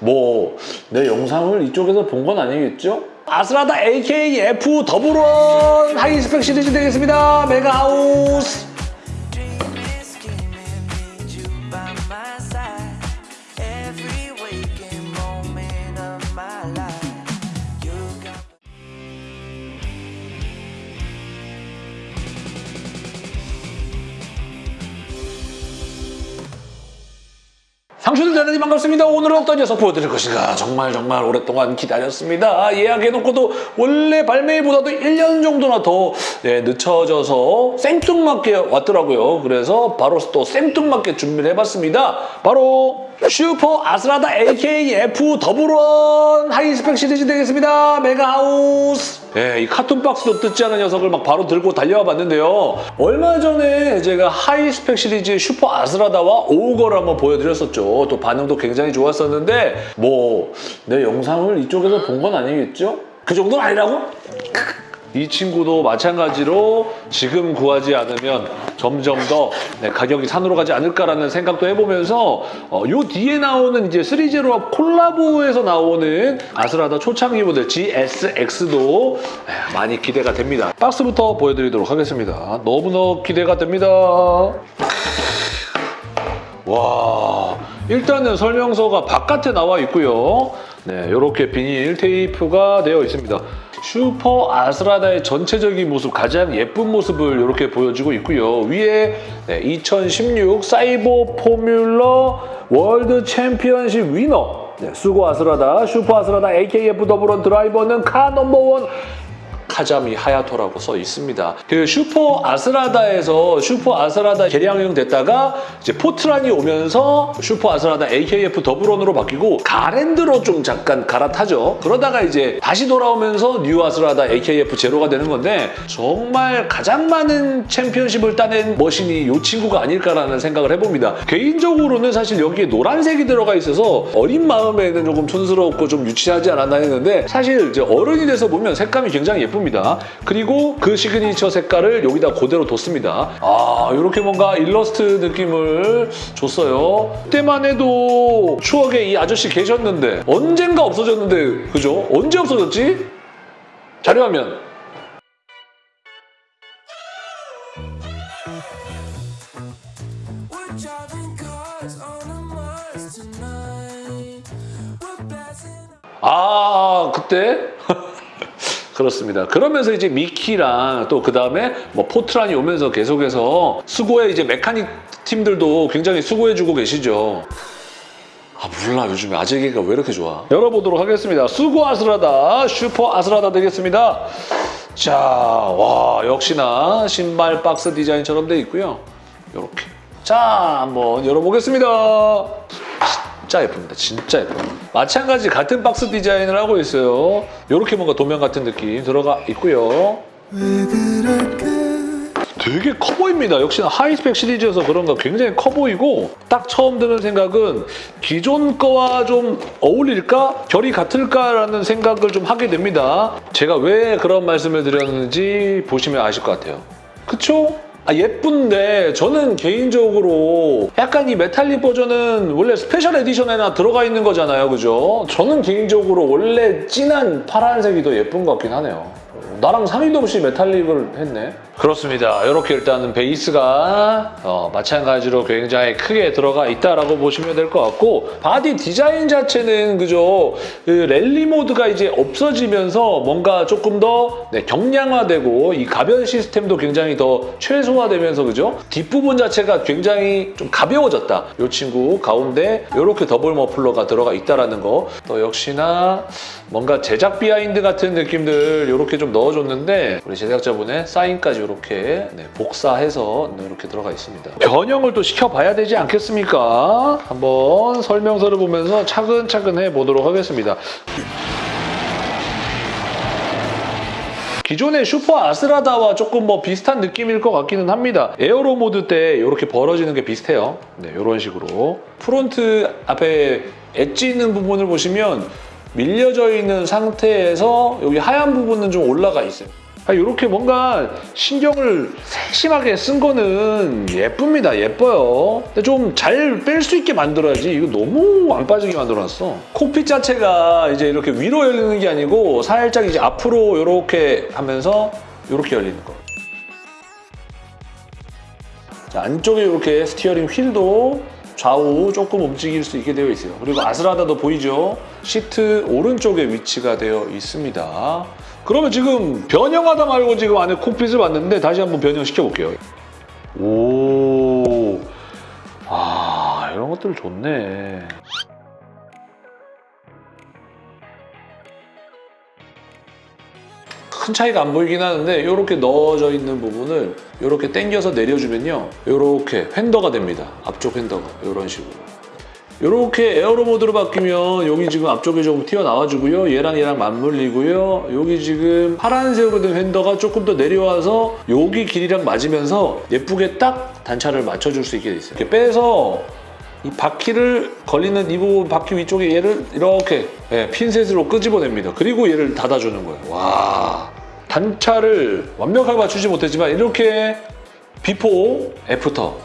뭐 내 영상을 이쪽에서 본 건 아니겠죠? 아스라다 AKF 더블원 하이스펙 시리즈 되겠습니다. 메가하우스 상추들 대단히 반갑습니다. 오늘은 어떤 녀석 보여드릴 것인가 정말 정말 오랫동안 기다렸습니다. 예약해놓고도 원래 발매일보다도 1년 정도나 더 예, 늦춰져서 생뚱맞게 왔더라고요. 그래서 바로 또 생뚱맞게 준비를 해봤습니다. 바로 슈퍼 아스라다 AKF double one high spec 시리즈 되겠습니다. 메가하우스 예, 이 carton 박스도 뜯지 않은 녀석을 막 바로 들고 달려와 봤는데요. 얼마 전에 제가 high spec 시리즈 슈퍼 아스라다와 오우거를 한번 보여드렸었죠. 또 반응도 굉장히 좋았었는데 뭐 내 영상을 이쪽에서 본 건 아니겠죠? 그 정도는 아니라고? 이 친구도 마찬가지로 지금 구하지 않으면 점점 더 네, 가격이 산으로 가지 않을까라는 생각도 해보면서 어, 요 뒤에 나오는 이제 3제로 콜라보에서 나오는 아스라다 초창기 모델 GSX도 에, 많이 기대가 됩니다. 박스부터 보여드리도록 하겠습니다. 너무너무 기대가 됩니다. 와 일단은 설명서가 바깥에 나와 있고요. 네, 이렇게 비닐 테이프가 되어 있습니다. 슈퍼 아스라다의 전체적인 모습, 가장 예쁜 모습을 이렇게 보여주고 있고요. 위에 네, 2016 Cyber Formula World Championship Winner 네, 수고 아스라다, 슈퍼 아스라다 AKF double one 드라이버는 car number one 카자미 하야토라고 써 있습니다. 그 슈퍼 아스라다에서 슈퍼 아스라다 개량형 됐다가 이제 포트란이 오면서 슈퍼 아스라다 AKF double one으로 바뀌고 가랜드로 좀 잠깐 갈아타죠. 그러다가 이제 다시 돌아오면서 뉴 아스라다 AKF zero가 되는 건데 정말 가장 많은 챔피언십을 따낸 machine이 이 친구가 아닐까라는 생각을 해봅니다. 개인적으로는 사실 여기에 노란색이 들어가 있어서 어린 마음에는 조금 촌스럽고 좀 유치하지 않았나 했는데 사실 이제 어른이 돼서 보면 색감이 굉장히 예쁩니다. 그리고 그 시그니처 색깔을 여기다 그대로 뒀습니다. 아 이렇게 뭔가 일러스트 느낌을 줬어요. 그때만 해도 추억에 이 아저씨 계셨는데 언젠가 없어졌는데 그죠? 언제 없어졌지? 자료화면. 아 그때 그렇습니다. 그러면서 이제 미키랑 또 그 다음에 뭐 포트란이 오면서 계속해서 수고해 이제 메카닉 팀들도 굉장히 수고해주고 계시죠. 아 몰라. 요즘에 아재기가 왜 이렇게 좋아? 열어보도록 하겠습니다. 수고 아스라다 슈퍼 아스라다 되겠습니다. 자와 역시나 신발 박스 디자인처럼 돼 있고요. 이렇게. 자 한번 열어보겠습니다 진짜 예쁩니다 진짜 예뻐요 마찬가지 같은 박스 디자인을 하고 있어요 이렇게 뭔가 도면 같은 느낌 들어가 있고요 되게 커 보입니다. 역시나 high spec 시리즈여서 그런가 굉장히 커 보이고 딱 처음 드는 생각은 기존 거와 좀 어울릴까? 결이 같을까라는 생각을 좀 하게 됩니다. 제가 왜 그런 말씀을 드렸는지 보시면 아실 것 같아요. 그쵸? 아, 예쁜데 저는 개인적으로 약간 이 메탈릭 버전은 원래 special edition에나 들어가 있는 거잖아요. 그죠? 저는 개인적으로 원래 진한 파란색이 더 예쁜 것 같긴 하네요. 나랑 상의도 없이 metallic을 했네. 그렇습니다. 이렇게 일단은 베이스가 어, 마찬가지로 굉장히 크게 들어가 있다라고 보시면 될 것 같고 바디 디자인 자체는 그죠 그 랠리 모드가 이제 없어지면서 뭔가 조금 더 네, 경량화되고 이 가변 시스템도 굉장히 더 최소화되면서 그죠 뒷부분 자체가 굉장히 좀 가벼워졌다. 이 친구 가운데 이렇게 더블 머플러가 들어가 있다라는 거. 또 역시나 뭔가 제작 behind 같은 느낌들 이렇게 좀 넣어줬는데 우리 제작자분의 사인까지 이렇게 네, 복사해서 이렇게 들어가 있습니다. 변형을 또 시켜봐야 되지 않겠습니까? 한번 설명서를 보면서 차근차근 해보도록 하겠습니다. 기존의 슈퍼 아스라다와 조금 뭐 비슷한 느낌일 것 같기는 합니다. aero mode 때 이렇게 벌어지는 게 비슷해요. 네, 이런 식으로. front 앞에 엣지 있는 부분을 보시면 밀려져 있는 상태에서 여기 하얀 부분은 좀 올라가 있어요. 아, 이렇게 뭔가 신경을 세심하게 쓴 거는 예쁩니다. 예뻐요. 근데 좀 잘 뺄 수 있게 만들어야지. 이거 너무 안 빠지게 만들어놨어. 콕핏 자체가 이제 이렇게 위로 열리는 게 아니고 살짝 이제 앞으로 이렇게 하면서 이렇게 열리는 거. 자, 안쪽에 이렇게 steering wheel도 좌우 조금 움직일 수 있게 되어 있어요. 그리고 아스라다도 보이죠? 시트 오른쪽에 위치가 되어 있습니다. 그러면 지금 변형하다 말고 지금 안에 cockpit을 봤는데 다시 한번 변형시켜 볼게요. 오, 아 이런 것들 좋네. 큰 차이가 안 보이긴 하는데 이렇게 넣어져 있는 부분을 이렇게 당겨서 내려주면요. 이렇게 휀더가 됩니다. 앞쪽 휀더가. 이런 식으로. 이렇게 에어로 모드로 바뀌면 여기 지금 앞쪽에 조금 튀어나와주고요. 얘랑 얘랑 맞물리고요. 여기 지금 파란색으로 된 휀더가 조금 더 내려와서 여기 길이랑 맞으면서 예쁘게 딱 단차를 맞춰줄 수 있게 돼 있어요. 이렇게 빼서 이 바퀴를 걸리는 이 부분 바퀴 위쪽에 얘를 이렇게 예, 핀셋으로 끄집어냅니다. 그리고 얘를 닫아주는 거예요. 와 단차를 완벽하게 맞추지 못했지만 이렇게 before after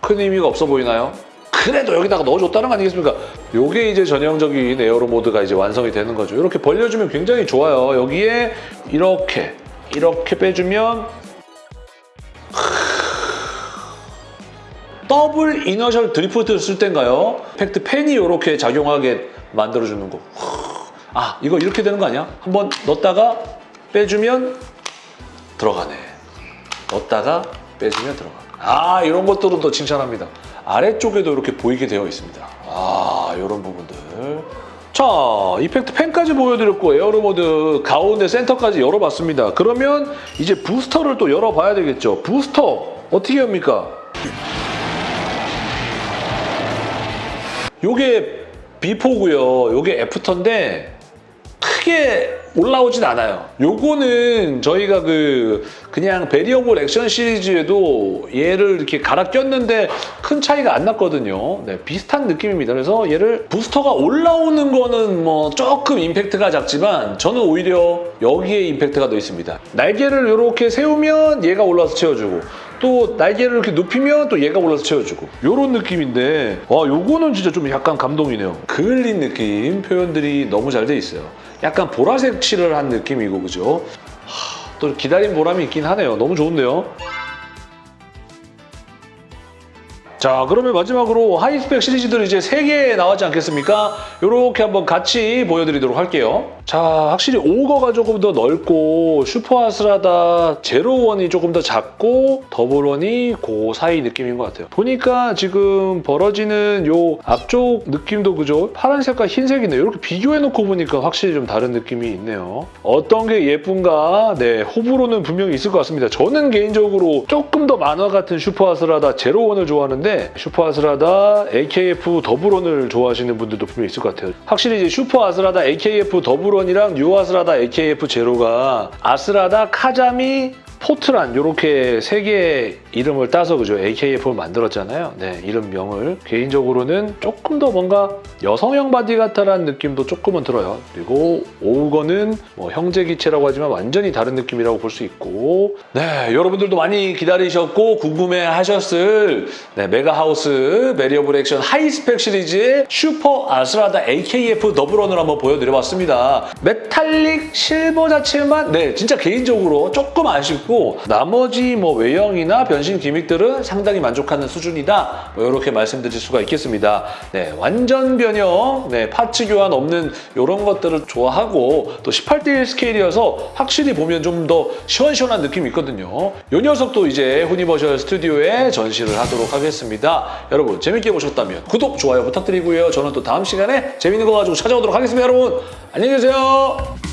큰 의미가 없어 보이나요? 그래도 여기다가 넣어줬다는 거 아니겠습니까? 요게 이제 전형적인 aero mode가 이제 완성이 되는 거죠. 이렇게 벌려주면 굉장히 좋아요. 여기에 이렇게 이렇게 빼주면 double inertial drift를 쓸 땐가요? effect fan이 이렇게 작용하게 만들어주는 거. 아, 이거 이렇게 되는 거 아니야? 한번 넣었다가 빼주면 들어가네. 넣었다가 빼주면 들어가. 아, 이런 것들은 또 칭찬합니다. 아래쪽에도 이렇게 보이게 되어 있습니다. 아, 이런 부분들. 자, effect fan까지 보여드렸고 aero mode 가운데 센터까지 열어봤습니다. 그러면 이제 부스터를 또 열어봐야 되겠죠. 부스터 어떻게 합니까? 요게 before고요. 요게 after인데 크게 올라오진 않아요. 요거는 저희가 그 그냥 Variable Action 시리즈에도 얘를 이렇게 갈아 꼈는데 큰 차이가 안 났거든요. 네, 비슷한 느낌입니다. 그래서 얘를 부스터가 올라오는 거는 뭐 조금 임팩트가 작지만 저는 오히려 여기에 임팩트가 더 있습니다. 날개를 이렇게 세우면 얘가 올라와서 채워주고 또 날개를 이렇게 눕히면 또 얘가 올라서 채워주고. 이런 느낌인데 와 요거는 진짜 좀 약간 감동이네요. 그을린 느낌 표현들이 너무 잘 돼 있어요. 약간 보라색 칠을 한 느낌이고 그죠? 하, 또 기다린 보람이 있긴 하네요. 너무 좋은데요 자 그러면 마지막으로 high spec 시리즈들 이제 3개 나왔지 않겠습니까? 이렇게 한번 같이 보여드리도록 할게요. 자 확실히 오거가 조금 더 넓고 슈퍼아스라다 zero one이 조금 더 작고 double one이 그 사이 느낌인 것 같아요. 보니까 지금 벌어지는 요 앞쪽 느낌도 그죠? 파란색과 흰색이네요. 이렇게 비교해놓고 보니까 확실히 좀 다른 느낌이 있네요. 어떤 게 예쁜가? 네 호불호는 분명히 있을 것 같습니다. 저는 개인적으로 조금 더 만화 같은 슈퍼아스라다 zero one을 좋아하는데 슈퍼 아스라다 AKF 더블원을 좋아하시는 분들도 분명히 있을 것 같아요. 확실히 이제 슈퍼 아스라다 AKF 더블원이랑 뉴 아스라다 AKF 제로가 아스라다 카자미 포트란 이렇게 세 개의 이름을 따서 그죠 AKF를 만들었잖아요. 네 이름명을 개인적으로는 조금 더 뭔가 여성형 바디 같다라는 느낌도 조금은 들어요. 그리고 오우거는 뭐 형제 기체라고 하지만 완전히 다른 느낌이라고 볼 수 있고 네 여러분들도 많이 기다리셨고 궁금해 하셨을 네, 메가하우스 Variable Action Hi-Spec 시리즈의 슈퍼 아스라다 AKF 더블원을 한번 보여드려봤습니다. 메탈릭 실버 자체만 네 진짜 개인적으로 조금 아쉽고 나머지 뭐 외형이나 변신 gimmick들은 상당히 만족하는 수준이다. 뭐 이렇게 말씀드릴 수가 있겠습니다. 네, 완전 변형, 네, parts 교환 없는 이런 것들을 좋아하고 또 18대1 스케일이어서 확실히 보면 좀 더 시원시원한 느낌이 있거든요. 이 녀석도 이제 후니버셜 스튜디오에 전시를 하도록 하겠습니다. 여러분 재밌게 보셨다면 구독, 좋아요 부탁드리고요. 저는 또 다음 시간에 재밌는 거 가지고 찾아오도록 하겠습니다. 여러분 안녕히 계세요.